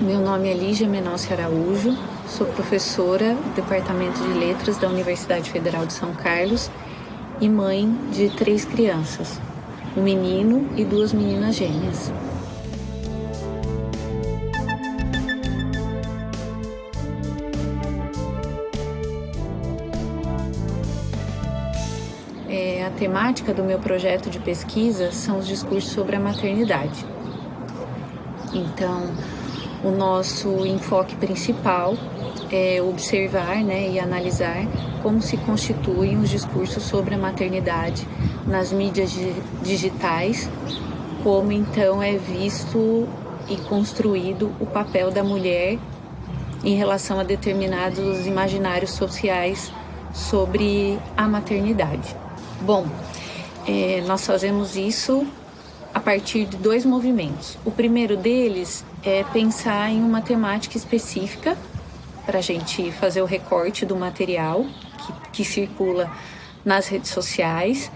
Meu nome é Lígia Menossi Araújo, sou professora do Departamento de Letras da Universidade Federal de São Carlos e mãe de três crianças, um menino e duas meninas gêmeas. É, a temática do meu projeto de pesquisa são os discursos sobre a maternidade. Então, o nosso enfoque principal é observar né, e analisar como se constituem os discursos sobre a maternidade nas mídias digitais, como então é visto e construído o papel da mulher em relação a determinados imaginários sociais sobre a maternidade. Bom, é, nós fazemos isso a partir de dois movimentos. O primeiro deles é pensar em uma temática específica para a gente fazer o recorte do material que, que circula nas redes sociais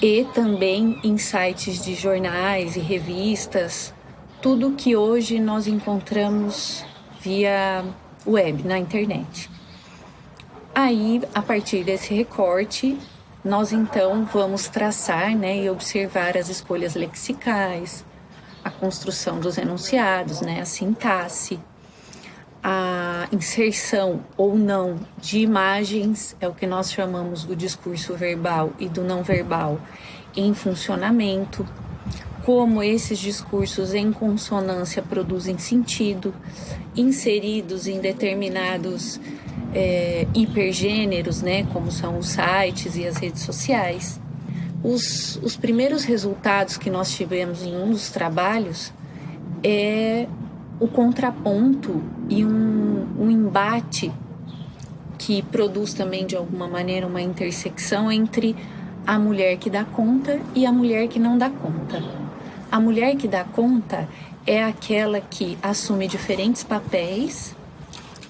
e também em sites de jornais e revistas, tudo que hoje nós encontramos via web, na internet. Aí, a partir desse recorte, nós então vamos traçar né, e observar as escolhas lexicais, a construção dos enunciados, né, a sintaxe, a inserção ou não de imagens, é o que nós chamamos do discurso verbal e do não verbal, em funcionamento, como esses discursos em consonância produzem sentido, inseridos em determinados é, hipergêneros, né, como são os sites e as redes sociais. Os, os primeiros resultados que nós tivemos em um dos trabalhos é o contraponto e um, um embate que produz também de alguma maneira uma intersecção entre a mulher que dá conta e a mulher que não dá conta. A mulher que dá conta é aquela que assume diferentes papéis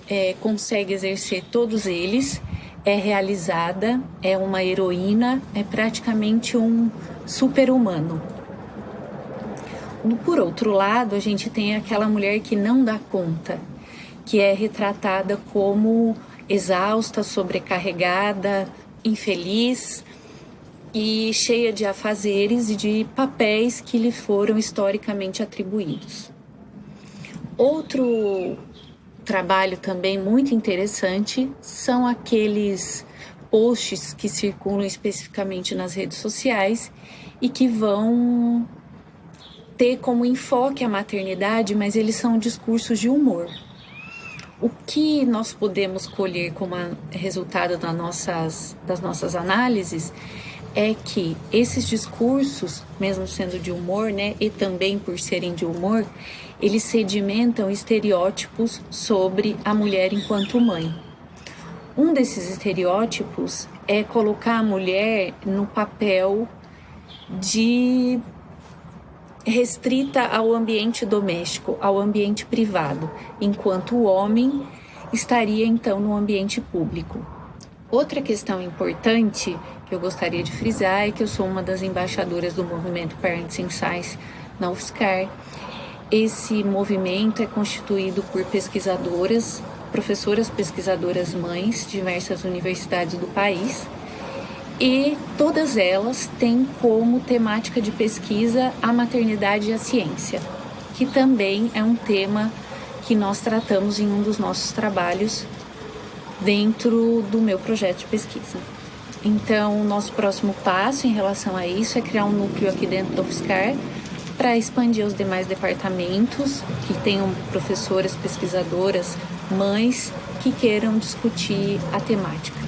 é, consegue exercer todos eles, é realizada, é uma heroína, é praticamente um super-humano. Por outro lado, a gente tem aquela mulher que não dá conta, que é retratada como exausta, sobrecarregada, infeliz e cheia de afazeres e de papéis que lhe foram historicamente atribuídos. Outro trabalho também muito interessante são aqueles posts que circulam especificamente nas redes sociais e que vão ter como enfoque a maternidade, mas eles são discursos de humor. O que nós podemos colher como resultado das nossas, das nossas análises é que esses discursos, mesmo sendo de humor, né, e também por serem de humor, eles sedimentam estereótipos sobre a mulher enquanto mãe. Um desses estereótipos é colocar a mulher no papel de restrita ao ambiente doméstico, ao ambiente privado, enquanto o homem estaria então no ambiente público. Outra questão importante que eu gostaria de frisar é que eu sou uma das embaixadoras do movimento Parents in Science na UFSCar esse movimento é constituído por pesquisadoras, professoras pesquisadoras mães de diversas universidades do país e todas elas têm como temática de pesquisa a maternidade e a ciência, que também é um tema que nós tratamos em um dos nossos trabalhos dentro do meu projeto de pesquisa. Então, nosso próximo passo em relação a isso é criar um núcleo aqui dentro do UFSCar para expandir os demais departamentos que tenham professoras, pesquisadoras, mães que queiram discutir a temática.